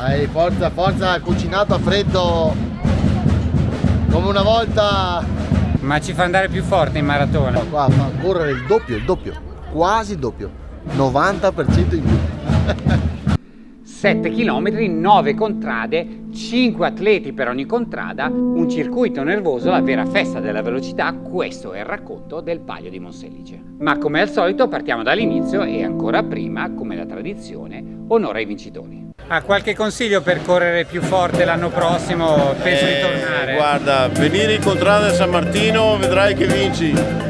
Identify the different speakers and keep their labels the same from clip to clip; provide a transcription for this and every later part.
Speaker 1: Dai, forza, forza, cucinato a freddo come una volta.
Speaker 2: Ma ci fa andare più forte in maratona.
Speaker 1: Qua fa correre il doppio, il doppio, quasi il doppio, 90% in più.
Speaker 2: 7 km, 9 contrade, 5 atleti per ogni contrada, un circuito nervoso, la vera festa della velocità, questo è il racconto del Palio di Monselice. Ma come al solito partiamo dall'inizio e ancora prima, come la tradizione, onore ai vincitori. Ha qualche consiglio per correre più forte l'anno prossimo? Penso
Speaker 3: eh,
Speaker 2: di tornare.
Speaker 3: Guarda, venire in contrada San Martino vedrai che vinci.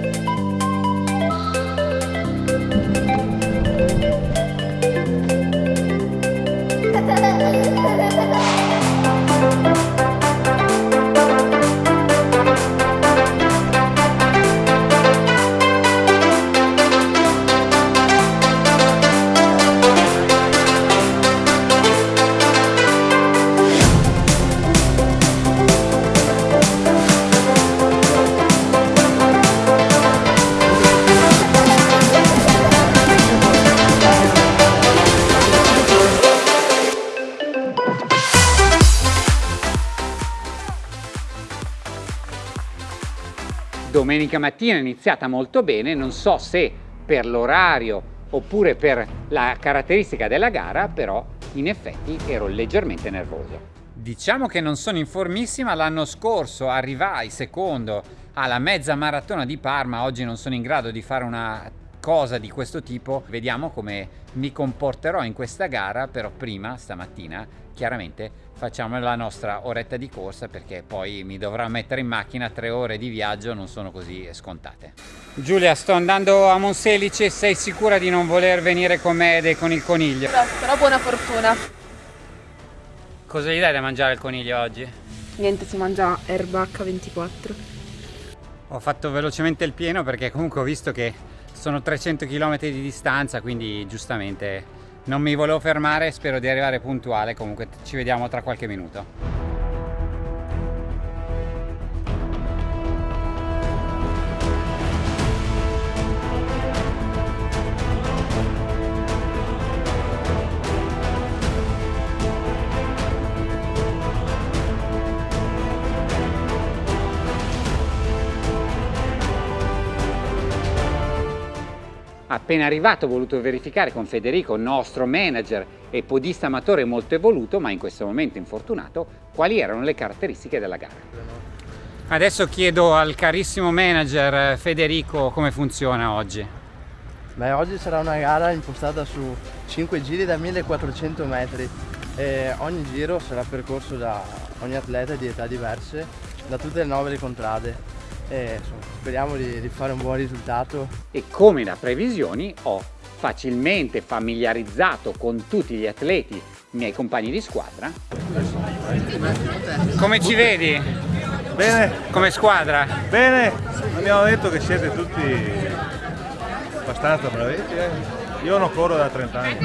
Speaker 2: Domenica mattina è iniziata molto bene, non so se per l'orario oppure per la caratteristica della gara, però in effetti ero leggermente nervoso. Diciamo che non sono informissima, l'anno scorso arrivai secondo alla mezza maratona di Parma, oggi non sono in grado di fare una cosa di questo tipo, vediamo come mi comporterò in questa gara, però prima stamattina chiaramente facciamo la nostra oretta di corsa perché poi mi dovrò mettere in macchina tre ore di viaggio non sono così scontate Giulia sto andando a Monselice sei sicura di non voler venire con me e con il coniglio?
Speaker 4: Però, però buona fortuna
Speaker 2: cosa gli dai da mangiare al coniglio oggi?
Speaker 4: niente si mangia erba H24
Speaker 2: ho fatto velocemente il pieno perché comunque ho visto che sono 300 km di distanza quindi giustamente non mi volevo fermare, spero di arrivare puntuale, comunque ci vediamo tra qualche minuto. Appena arrivato ho voluto verificare con Federico, nostro manager e podista amatore molto evoluto, ma in questo momento infortunato, quali erano le caratteristiche della gara. Adesso chiedo al carissimo manager Federico come funziona oggi.
Speaker 5: Beh, oggi sarà una gara impostata su 5 giri da 1400 metri e ogni giro sarà percorso da ogni atleta di età diverse da tutte le nove contrade e insomma, speriamo di, di fare un buon risultato.
Speaker 2: E come da previsioni ho facilmente familiarizzato con tutti gli atleti miei compagni di squadra. Come ci vedi?
Speaker 6: Bene.
Speaker 2: Come squadra?
Speaker 6: Bene, abbiamo detto che siete tutti abbastanza bravetti. Eh? Io non corro da 30 anni.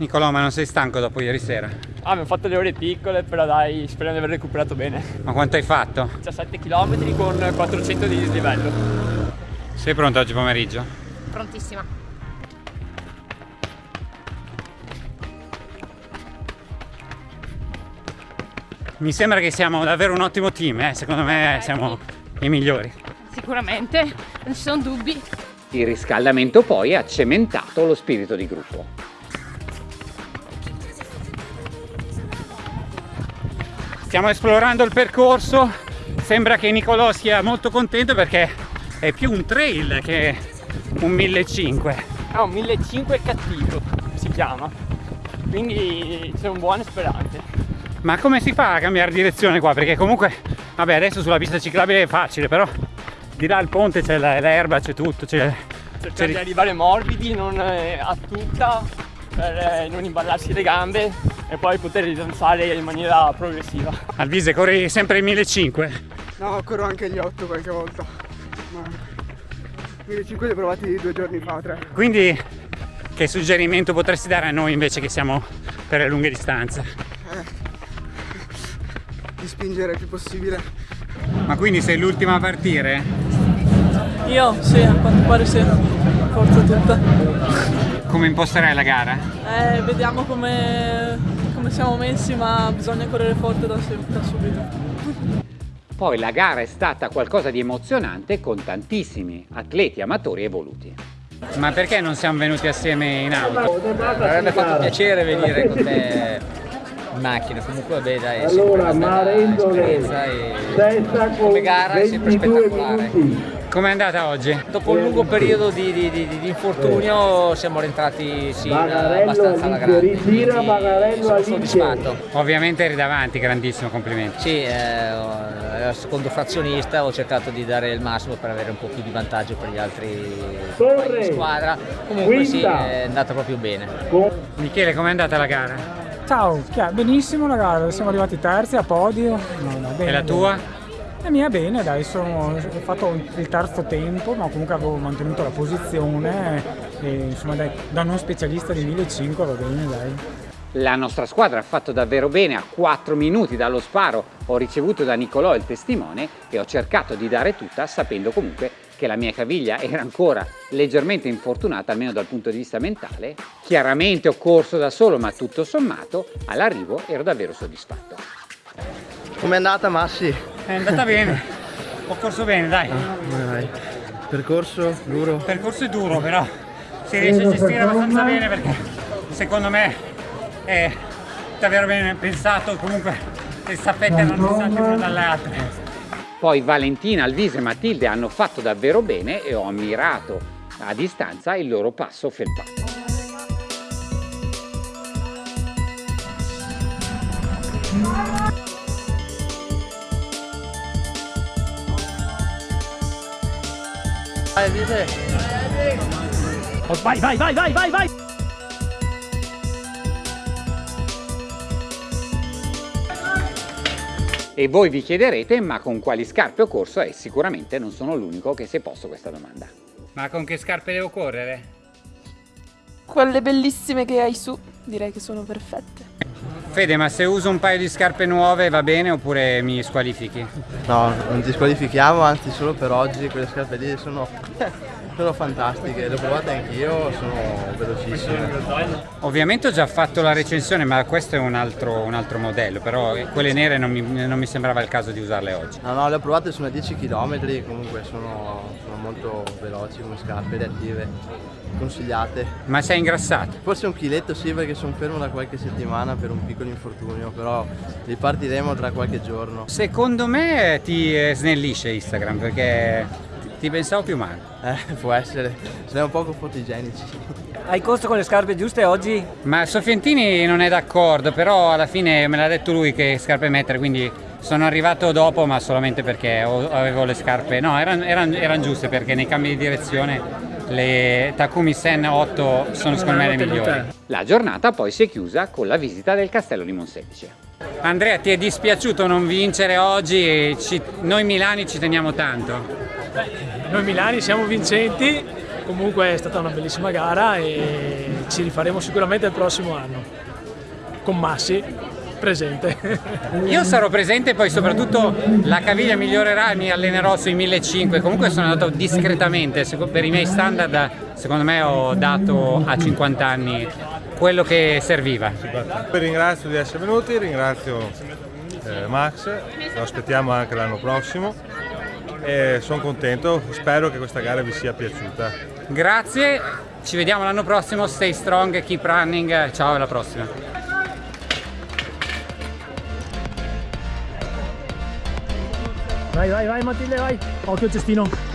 Speaker 2: Nicolò, ma non sei stanco dopo ieri sera?
Speaker 7: Ah, abbiamo fatto le ore piccole, però dai, speriamo di aver recuperato bene.
Speaker 2: Ma quanto hai fatto?
Speaker 7: 17 km con 400 di dislivello.
Speaker 2: Sei pronto oggi pomeriggio?
Speaker 4: Prontissima.
Speaker 2: Mi sembra che siamo davvero un ottimo team, eh? secondo me siamo i migliori.
Speaker 4: Sicuramente, non ci sono dubbi.
Speaker 2: Il riscaldamento poi ha cementato lo spirito di gruppo. Stiamo esplorando il percorso. Sembra che Nicolò sia molto contento perché è più un trail che un 1500
Speaker 7: è un 1500 cattivo si chiama. Quindi sono buone speranze
Speaker 2: ma come si fa a cambiare direzione qua? Perché comunque vabbè adesso sulla pista ciclabile è facile però di là al ponte c'è l'erba c'è tutto c'è
Speaker 7: cercare di arrivare morbidi non eh, a tutta per eh, non imballarsi le gambe e poi poter ridanzare in maniera progressiva.
Speaker 2: Alvise, corri sempre i 1500?
Speaker 8: No, corro anche gli 8 qualche volta. Ma 1500 li ho provati due giorni fa, tre.
Speaker 2: Quindi che suggerimento potresti dare a noi invece che siamo per le lunghe distanze?
Speaker 8: Eh, di spingere il più possibile.
Speaker 2: Ma quindi sei l'ultima a partire?
Speaker 9: Io? Sì, a quanto pare sì. Forza tutta.
Speaker 2: Come imposterai la gara?
Speaker 9: Eh, vediamo come, come siamo messi, ma bisogna correre forte da, da subito.
Speaker 2: Poi la gara è stata qualcosa di emozionante con tantissimi atleti amatori evoluti. Ma perché non siamo venuti assieme in auto?
Speaker 10: Mi avrebbe fatto piacere venire con te in macchina, comunque vabbè dai, è sempre una bella esperienza e come gara è sempre spettacolare.
Speaker 2: Com'è andata oggi?
Speaker 10: Dopo un lungo periodo di, di, di, di infortunio siamo rientrati sì, abbastanza alla grande, quindi sono soddisfatto.
Speaker 2: Ovviamente eri davanti, grandissimo complimento.
Speaker 10: Sì, eh, secondo frazionista ho cercato di dare il massimo per avere un po' più di vantaggio per gli altri di squadra, comunque sì, è andata proprio bene.
Speaker 2: Michele, com'è andata la gara?
Speaker 11: Ciao, benissimo la gara, siamo arrivati terzi a podio. No, no, bene,
Speaker 2: e la tua?
Speaker 11: La mia bene, dai, sono, ho fatto il terzo tempo, ma comunque avevo mantenuto la posizione e insomma dai, da non specialista di 1500 va bene, dai.
Speaker 2: La nostra squadra ha fatto davvero bene, a 4 minuti dallo sparo ho ricevuto da Nicolò il testimone e ho cercato di dare tutta sapendo comunque che la mia caviglia era ancora leggermente infortunata, almeno dal punto di vista mentale. Chiaramente ho corso da solo, ma tutto sommato all'arrivo ero davvero soddisfatto.
Speaker 5: Com'è andata Massi?
Speaker 2: È andata bene, ho corso bene dai.
Speaker 5: Ah, Percorso duro?
Speaker 2: Percorso è duro però si riesce a gestire abbastanza bene perché secondo me è davvero bene pensato, comunque le staffette erano distanti una dalle altre. Poi Valentina, Alvise e Matilde hanno fatto davvero bene e ho ammirato a distanza il loro passo felpato.
Speaker 5: Vai, Vite!
Speaker 11: Oh, vai, vai, vai, vai, vai, vai!
Speaker 2: E voi vi chiederete, ma con quali scarpe ho corso? E sicuramente non sono l'unico che si è posto questa domanda. Ma con che scarpe devo correre?
Speaker 4: Quelle bellissime che hai su, direi che sono perfette.
Speaker 2: Fede, ma se uso un paio di scarpe nuove va bene oppure mi squalifichi?
Speaker 5: No, non ti squalifichiamo, anzi solo per oggi quelle scarpe lì sono, sono fantastiche, le ho provate anch'io, sono velocissime.
Speaker 2: Ovviamente ho già fatto la recensione, ma questo è un altro, un altro modello, però quelle nere non mi, non mi, sembrava il caso di usarle oggi.
Speaker 5: No, no, le ho provate su una 10 km, comunque sono, sono molto veloci come scarpe, reattive consigliate.
Speaker 2: Ma sei ingrassato?
Speaker 5: Forse un chiletto sì perché sono fermo da qualche settimana per un piccolo infortunio, però ripartiremo tra qualche giorno.
Speaker 2: Secondo me ti snellisce Instagram perché ti pensavo più male.
Speaker 5: Eh, può essere, siamo poco fotogenici.
Speaker 10: Hai corso con le scarpe giuste oggi?
Speaker 2: Ma Sofientini non è d'accordo, però alla fine me l'ha detto lui che scarpe mettere, quindi sono arrivato dopo ma solamente perché avevo le scarpe, no erano eran, eran giuste perché nei cambi di direzione le Takumi Sen 8 sono secondo me le migliori. La giornata poi si è chiusa con la visita del castello di Monselice. Andrea ti è dispiaciuto non vincere oggi? Ci, noi milani ci teniamo tanto.
Speaker 11: Noi milani siamo vincenti, comunque è stata una bellissima gara e ci rifaremo sicuramente il prossimo anno con Massi presente.
Speaker 2: Io sarò presente e poi soprattutto la caviglia migliorerà e mi allenerò sui 1500. Comunque sono andato discretamente, per i miei standard secondo me ho dato a 50 anni quello che serviva.
Speaker 6: Ringrazio di essere venuti, ringrazio eh, Max, lo aspettiamo anche l'anno prossimo e sono contento, spero che questa gara vi sia piaciuta.
Speaker 2: Grazie, ci vediamo l'anno prossimo, stay strong, keep running, ciao alla prossima.
Speaker 11: Vai, vai, vai Matilde, vai. Occhio cestino.